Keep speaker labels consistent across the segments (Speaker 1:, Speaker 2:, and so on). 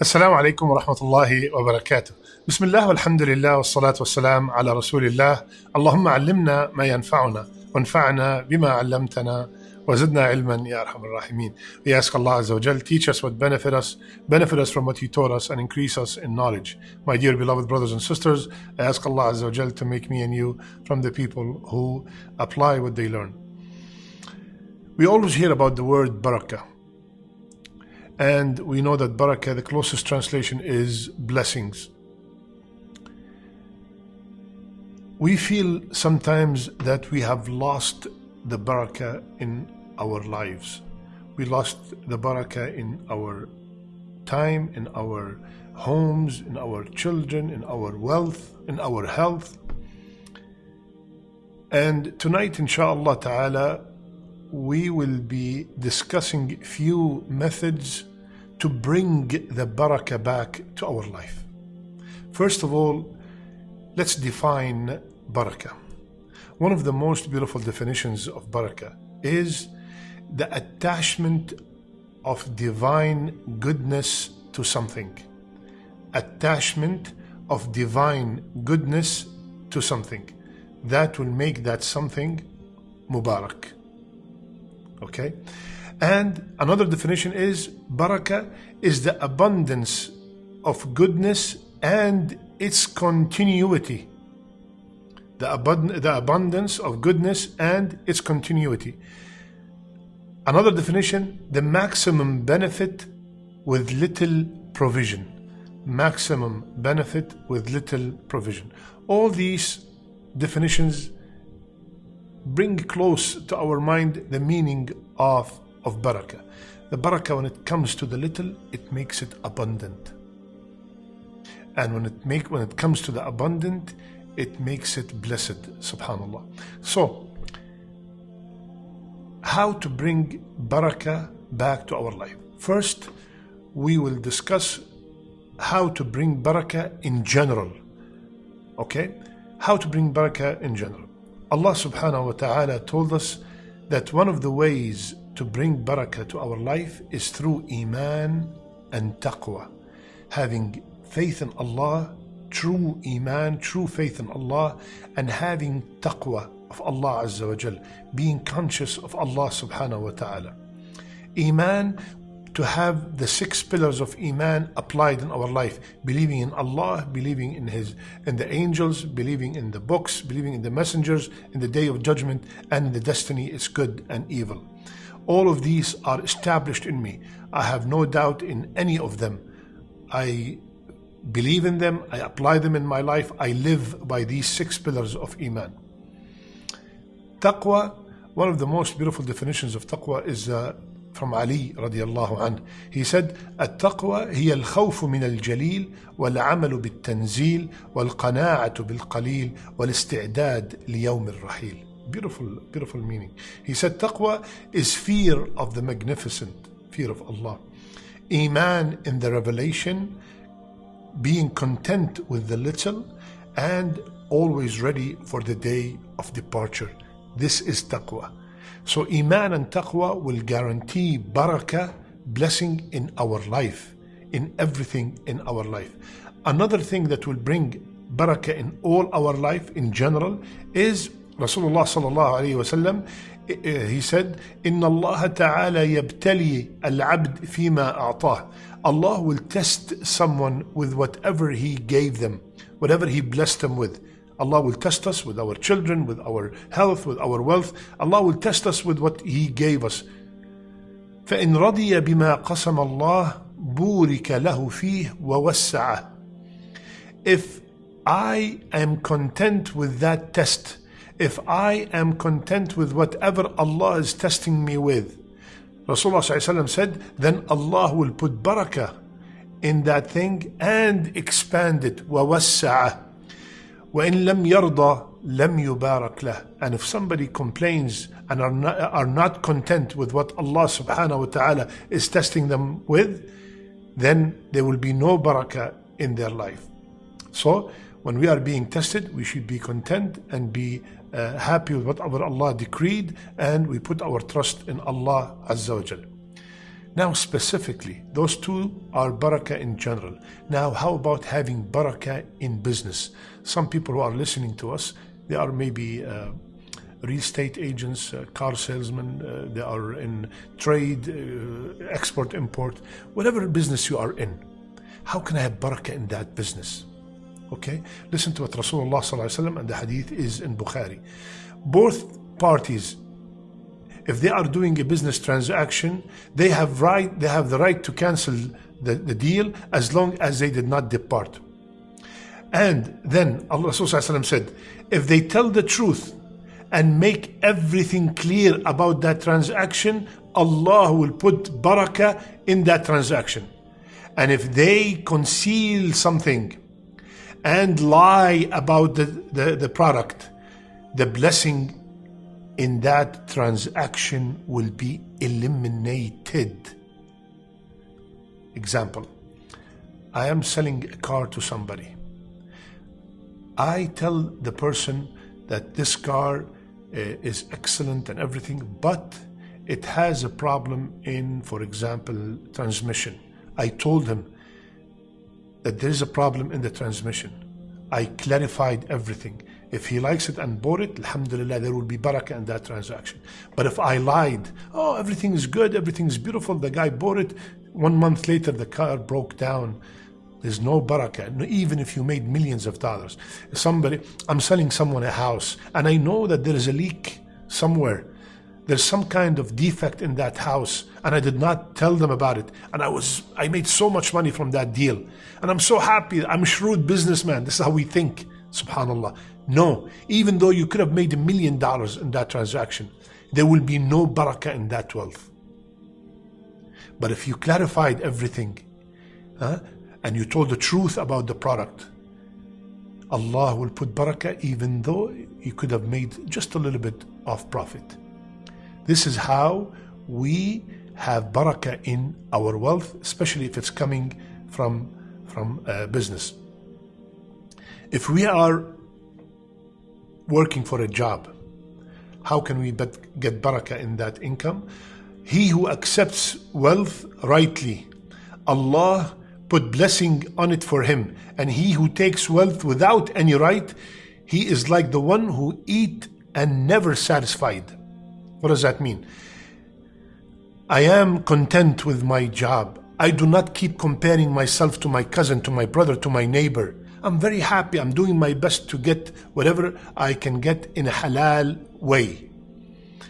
Speaker 1: السلام عليكم ورحمة الله وبركاته. بسم الله والحمد لله والصلاة والسلام على رسول الله. اللهم علمنا ما ينفعنا وانفعنا بما علمتنا وزدنا علما يا أرحم الراحمين. We ask Allah Azza wa Jal, teach us what benefit us, benefit us from what He taught us, and increase us in knowledge. My dear beloved brothers and sisters, I ask Allah Azza wa Jal to make me and you from the people who apply what they learn. We always hear about the word barakah. And we know that barakah, the closest translation is blessings. We feel sometimes that we have lost the barakah in our lives. We lost the barakah in our time, in our homes, in our children, in our wealth, in our health. And tonight, inshallah ta'ala, we will be discussing few methods to bring the barakah back to our life. First of all, let's define barakah. One of the most beautiful definitions of barakah is the attachment of divine goodness to something. Attachment of divine goodness to something. That will make that something mubarak. Okay? And another definition is barakah is the abundance of goodness and its continuity. The, abund- the abundance of goodness and its continuity. Another definition the maximum benefit with little provision. Maximum benefit with little provision. All these definitions bring close to our mind the meaning of, of barakah. The barakah, when it comes to the little, it makes it abundant. And when it make when it comes to the abundant, it makes it blessed, subhanallah. So, how to bring barakah back to our life. First, we will discuss how to bring barakah in general. Okay? How to bring barakah in general. Allah subhanahu wa ta'ala told us that one of the ways to bring barakah to our life is through iman and taqwa. Having faith in Allah, true iman, true faith in Allah, and having taqwa of Allah Azza wa Jal, being conscious of Allah subhanahu wa ta'ala. Iman, to have the six pillars of Iman applied in our life, believing in Allah, believing in His in the angels, believing in the books, believing in the messengers, in the day of judgment, and in the destiny is good and evil. All of these are established in me. I have no doubt in any of them. I believe in them, I apply them in my life, I live by these six pillars of Iman. Taqwa, one of the most beautiful definitions of taqwa is uh, from Ali radiallahu anh. He said, التقوى هي الخوف من الجليل والعمل بالتنزيل والقناعة بالقليل والاستعداد ليوم الرحيل. Beautiful, beautiful meaning. He said, taqwa is fear of the magnificent, fear of Allah. Iman in the revelation, being content with the little, and always ready for the day of departure. This is taqwa. So Iman and Taqwa will guarantee barakah, blessing in our life, in everything in our life. Another thing that will bring barakah in all our life in general is Rasulullah sallallahu alayhi wasallam. He said, "Inna Allah ta'ala yabtali al-abd fima a'tah." Allah will test someone with whatever He gave them, whatever He blessed them with. Allah will test us with our children, with our health, with our wealth. Allah will test us with what He gave us. فإن رضي بما قسم الله بورك له فيه ووسعه. If I am content with that test, if I am content with whatever Allah is testing me with, Rasulullah ﷺ said, then Allah will put barakah in that thing and expand it. ووسعه. وإن لم يرضى لم يبارك له and if somebody complains and are not, are not content with what Allah subhanahu wa ta'ala is testing them with then there will be no barakah in their life so when we are being tested we should be content and be uh, happy with whatever Allah decreed and we put our trust in Allah azza wa jal Now, specifically, those two are barakah in general. Now, how about having barakah in business? Some people who are listening to us, they are maybe uh, real estate agents, uh, car salesmen, uh, they are in trade, uh, export, import, whatever business you are in. How can I have barakah in that business? Okay, listen to what Rasulullah and the hadith is in Bukhari. Both parties if they are doing a business transaction, they have right they have the right to cancel the, the deal as long as they did not depart. And then Allah said, if they tell the truth and make everything clear about that transaction, Allah will put barakah in that transaction. And if they conceal something and lie about the, the, the product, the blessing in that transaction will be eliminated. Example I am selling a car to somebody. I tell the person that this car uh, is excellent and everything, but it has a problem in, for example, transmission. I told him that there is a problem in the transmission. I clarified everything. If he likes it and bought it, alhamdulillah, there will be barakah in that transaction. But if I lied, oh, everything is good, everything is beautiful, the guy bought it, one month later the car broke down, there's no barakah, even if you made millions of dollars. Somebody, I'm selling someone a house, and I know that there is a leak somewhere. There's some kind of defect in that house, and I did not tell them about it. And I was, I made so much money from that deal, and I'm so happy. I'm a shrewd businessman. This is how we think. Subhanallah. No, even though you could have made a million dollars in that transaction, there will be no barakah in that wealth. But if you clarified everything huh, and you told the truth about the product, Allah will put barakah even though you could have made just a little bit of profit. This is how we have barakah in our wealth, especially if it's coming from, from uh, business. If we are working for a job, how can we get barakah in that income? He who accepts wealth rightly, Allah put blessing on it for him. And he who takes wealth without any right, he is like the one who eat and never satisfied. What does that mean? I am content with my job. I do not keep comparing myself to my cousin, to my brother, to my neighbor. I'm very happy. I'm doing my best to get whatever I can get in a halal way.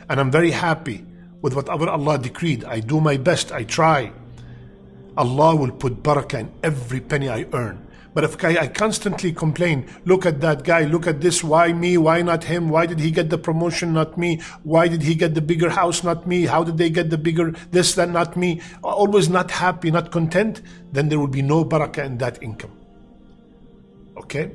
Speaker 1: And I'm very happy with whatever Allah decreed. I do my best. I try. Allah will put barakah in every penny I earn. But if I, constantly complain, look at that guy, look at this, why me, why not him, why did he get the promotion, not me, why did he get the bigger house, not me, how did they get the bigger this, that, not me, always not happy, not content, then there will be no barakah in that income. Okay?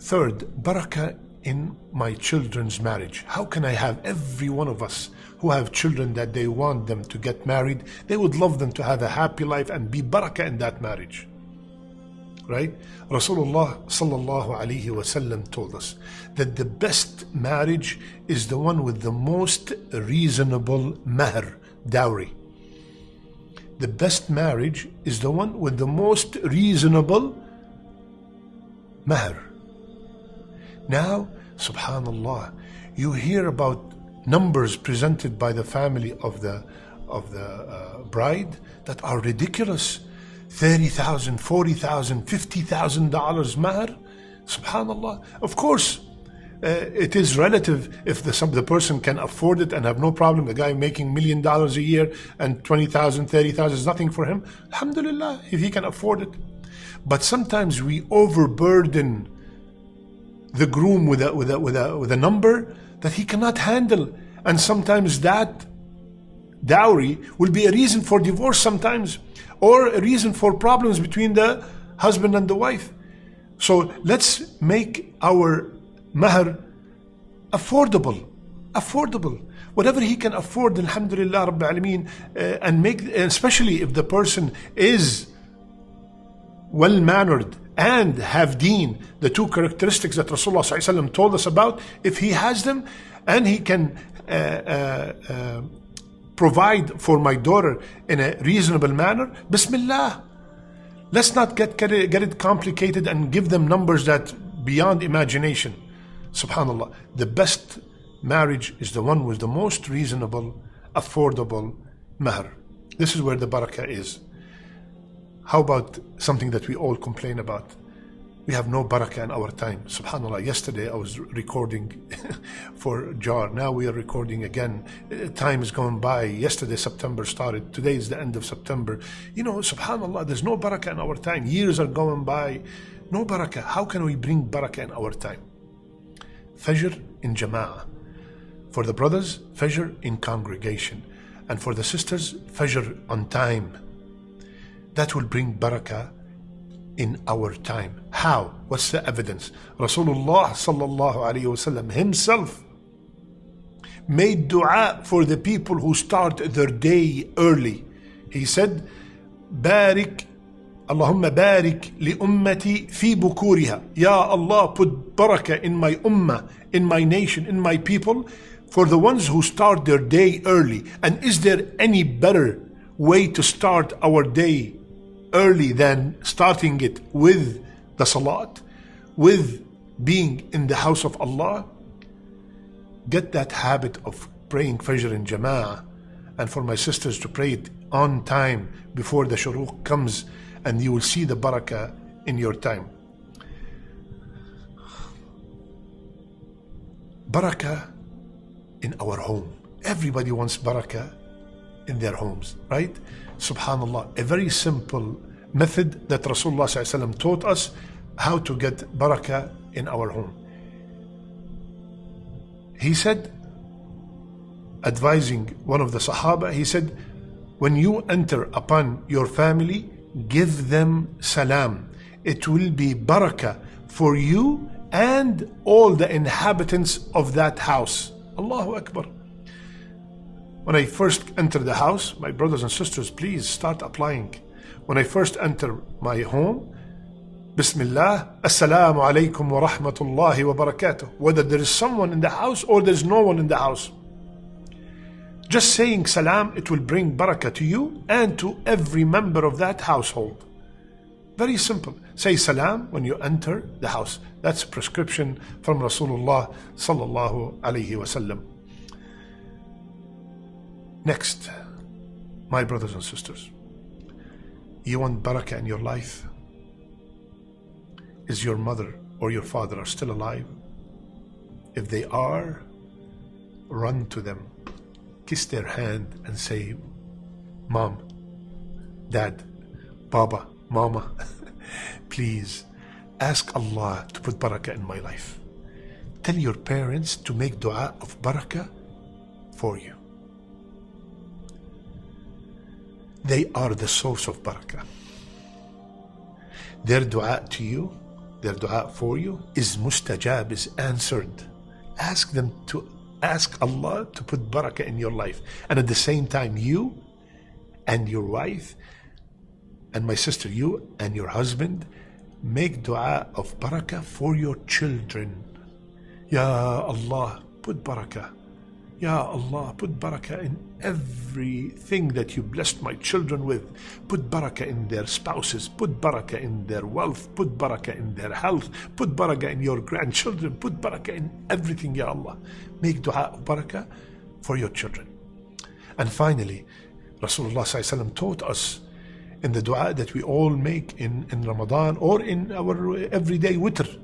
Speaker 1: Third, barakah in my children's marriage. How can I have every one of us who have children that they want them to get married, they would love them to have a happy life and be barakah in that marriage. Right? Rasulullah sallallahu alaihi wasallam told us that the best marriage is the one with the most reasonable mahr, dowry the best marriage is the one with the most reasonable mahr. Now, subhanallah, you hear about numbers presented by the family of the of the uh, bride that are ridiculous. $30,000, $40,000, $50,000 mahr. Subhanallah. Of course, uh, it is relative if the, some, the person can afford it and have no problem. The guy making million dollars a year and 20,000, 30,000 is nothing for him. Alhamdulillah, if he can afford it. But sometimes we overburden the groom with a, with a, with a, with a number that he cannot handle. And sometimes that dowry will be a reason for divorce sometimes or a reason for problems between the husband and the wife. So let's make our mahr affordable affordable whatever he can afford alhamdulillah rabbil alameen uh, and make especially if the person is well mannered and have deen the two characteristics that rasulullah told us about if he has them and he can uh, uh, uh provide for my daughter in a reasonable manner, Bismillah. Let's not get, get, it, get it complicated and give them numbers that beyond imagination. Subhanallah. The best marriage is the one with the most reasonable, affordable mahr. This is where the barakah is. How about something that we all complain about? We have no barakah in our time. Subhanallah, yesterday I was recording for JAR. Now we are recording again. Uh, time is going by. Yesterday September started. Today is the end of September. You know, subhanallah, there's no barakah in our time. Years are going by. No barakah. How can we bring barakah in our time? Fajr in jama'ah. For the brothers, Fajr in congregation. And for the sisters, Fajr on time. That will bring barakah in our time. How? What's the evidence? Rasulullah sallallahu alayhi wasallam himself made dua for the people who start their day early. He said, "Barik, Allahumma barik li ummati fi bukuriha. Ya Allah, put barakah in my ummah, in my nation, in my people, for the ones who start their day early. And is there any better way to start our day early than starting it with the salat, with being in the house of Allah, get that habit of praying Fajr in Jama'ah and for my sisters to pray it on time before the shuruq comes and you will see the barakah in your time. Barakah in our home. Everybody wants barakah in their homes, right? Subhanallah, a very simple method that Rasulullah taught us how to get barakah in our home. He said, advising one of the Sahaba, he said, when you enter upon your family, give them salam. It will be barakah for you and all the inhabitants of that house. Allahu Akbar. When I first enter the house, my brothers and sisters, please start applying. When I first enter my home, Bismillah, Assalamu alaikum wa rahmatullahi wa barakatuh. Whether there is someone in the house or there's no one in the house. Just saying salam, it will bring barakah to you and to every member of that household. Very simple. Say salam when you enter the house. That's a prescription from Rasulullah sallallahu alayhi wasallam. Next, my brothers and sisters, you want barakah in your life? Is your mother or your father are still alive? If they are, run to them, kiss their hand and say, Mom, Dad, Baba, Mama, please ask Allah to put barakah in my life. Tell your parents to make dua of barakah for you. They are the source of barakah. Their dua to you, their dua for you is mustajab, is answered. Ask them to ask Allah to put barakah in your life. And at the same time, you and your wife and my sister, you and your husband, make dua of barakah for your children. Ya Allah, put barakah Ya Allah, put barakah in everything that you blessed my children with. Put barakah in their spouses, put barakah in their wealth, put barakah in their health, put barakah in your grandchildren, put barakah in everything, Ya Allah. Make dua of barakah for your children. And finally, Rasulullah taught us in the dua that we all make in, in Ramadan or in our everyday witr.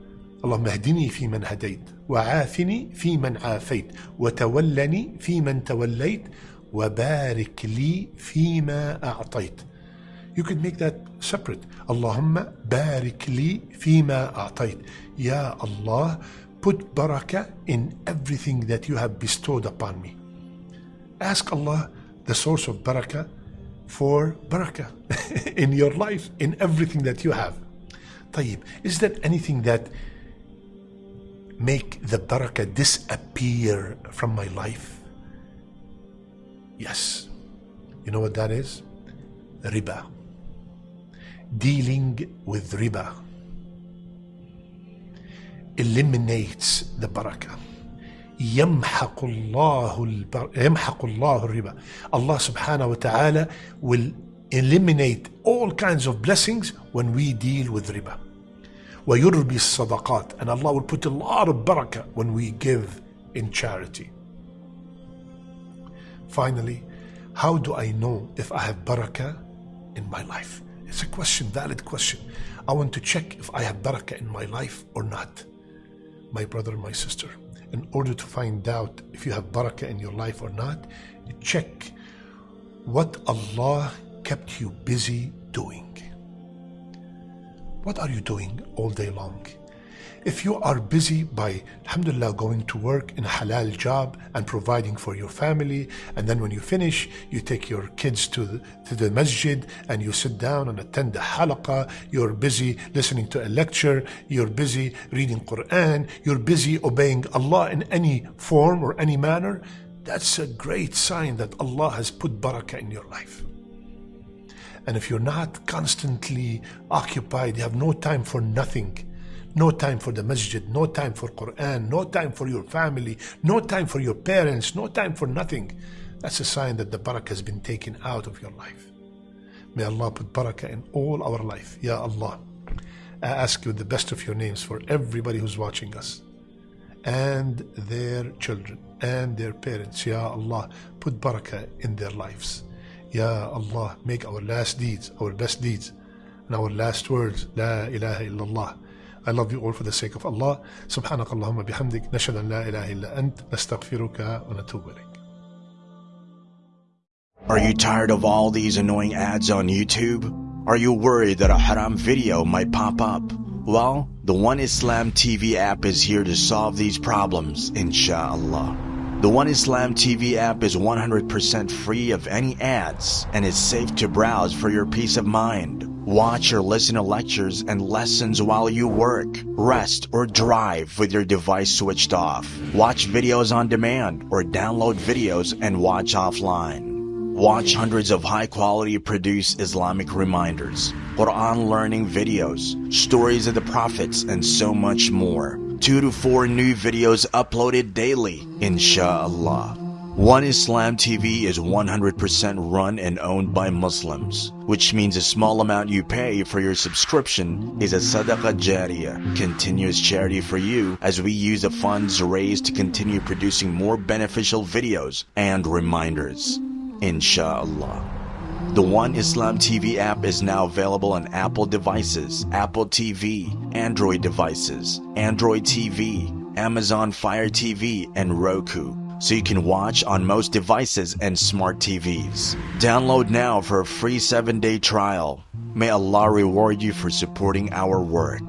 Speaker 1: اللهم اهدني فيمن هديت وعافني فيمن عافيت وتولني فيمن توليت وبارك لي فيما أعطيت You could make that separate. اللهم بارك لي فيما أعطيت. Ya Allah, put barakah in everything that you have bestowed upon me. Ask Allah, the source of barakah, for barakah in your life, in everything that you have. طيب, is there anything that make the barakah disappear from my life? Yes. You know what that is? Riba. Dealing with riba eliminates the barakah. يمحق الله البر... يمحق الله الربا. Allah subhanahu wa ta'ala will eliminate all kinds of blessings when we deal with riba. ويربي الصدقات and Allah will put a lot of barakah when we give in charity. Finally, how do I know if I have barakah in my life? It's a question, valid question. I want to check if I have barakah in my life or not. My brother, my sister, in order to find out if you have barakah in your life or not, check what Allah kept you busy doing. What are you doing all day long? If you are busy by, alhamdulillah, going to work in a halal job and providing for your family, and then when you finish, you take your kids to the, to the masjid and you sit down and attend the halaqah, you're busy listening to a lecture, you're busy reading Quran, you're busy obeying Allah in any form or any manner, that's a great sign that Allah has put barakah in your life. And if you're not constantly occupied, you have no time for nothing, no time for the masjid, no time for Quran, no time for your family, no time for your parents, no time for nothing. That's a sign that the barakah has been taken out of your life. May Allah put barakah in all our life. Ya Allah. I ask you the best of your names for everybody who's watching us and their children and their parents. Ya Allah, put barakah in their lives. Ya Allah, make our last deeds, our best deeds, and our last words, La ilaha illallah. I love you all for the sake of Allah. سبحانك اللهم بحمدك نشهد أن لا إله إلا أنت نستغفرك ونتوب إليك.
Speaker 2: Are you tired of all these annoying ads on YouTube? Are you worried that a haram video might pop up? Well, the One Islam TV app is here to solve these problems, inshallah. The One Islam TV app is 100% free of any ads and is safe to browse for your peace of mind. Watch or listen to lectures and lessons while you work, rest, or drive with your device switched off. Watch videos on demand or download videos and watch offline. Watch hundreds of high quality produced Islamic reminders, Quran learning videos, stories of the prophets, and so much more two to four new videos uploaded daily, inshallah. One Islam TV is 100% run and owned by Muslims, which means a small amount you pay for your subscription is a sadaqah jariyah, continuous charity for you as we use the funds raised to continue producing more beneficial videos and reminders. Inshallah. The One Islam TV app is now available on Apple devices, Apple TV, Android devices, Android TV, Amazon Fire TV, and Roku, so you can watch on most devices and smart TVs. Download now for a free 7-day trial. May Allah reward you for supporting our work.